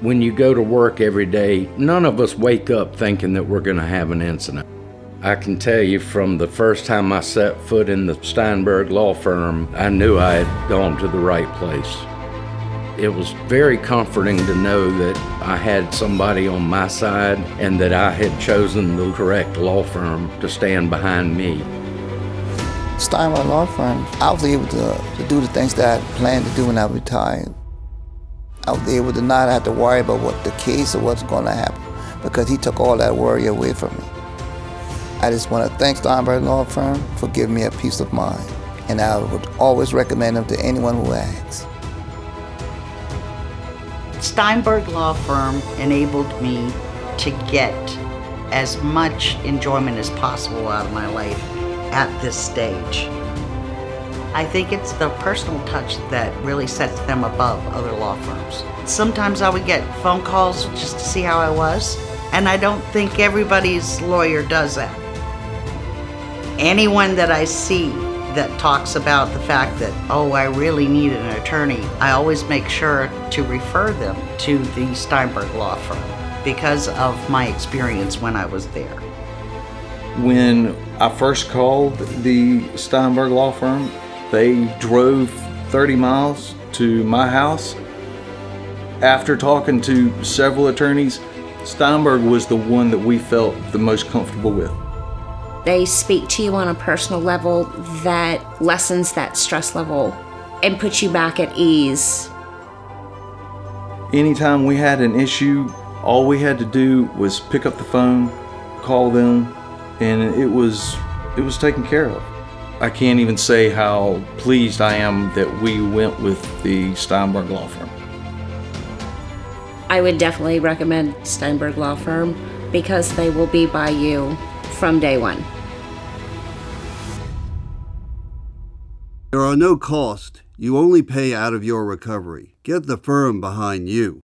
When you go to work every day, none of us wake up thinking that we're going to have an incident. I can tell you from the first time I set foot in the Steinberg law firm, I knew I had gone to the right place. It was very comforting to know that I had somebody on my side and that I had chosen the correct law firm to stand behind me. Steinberg Law Firm, I was able to, to do the things that I planned to do when I retired. I was able to not have to worry about what the case or what's going to happen because he took all that worry away from me. I just want to thank Steinberg Law Firm for giving me a peace of mind, and I would always recommend them to anyone who asks. Steinberg Law Firm enabled me to get as much enjoyment as possible out of my life at this stage. I think it's the personal touch that really sets them above other law firms. Sometimes I would get phone calls just to see how I was, and I don't think everybody's lawyer does that. Anyone that I see that talks about the fact that, oh, I really need an attorney, I always make sure to refer them to the Steinberg Law Firm because of my experience when I was there. When I first called the Steinberg Law Firm, they drove 30 miles to my house. After talking to several attorneys, Steinberg was the one that we felt the most comfortable with. They speak to you on a personal level that lessens that stress level and puts you back at ease. Anytime we had an issue, all we had to do was pick up the phone, call them, and it was it was taken care of. I can't even say how pleased I am that we went with the Steinberg Law Firm. I would definitely recommend Steinberg Law Firm because they will be by you from day one. There are no costs. You only pay out of your recovery. Get the firm behind you.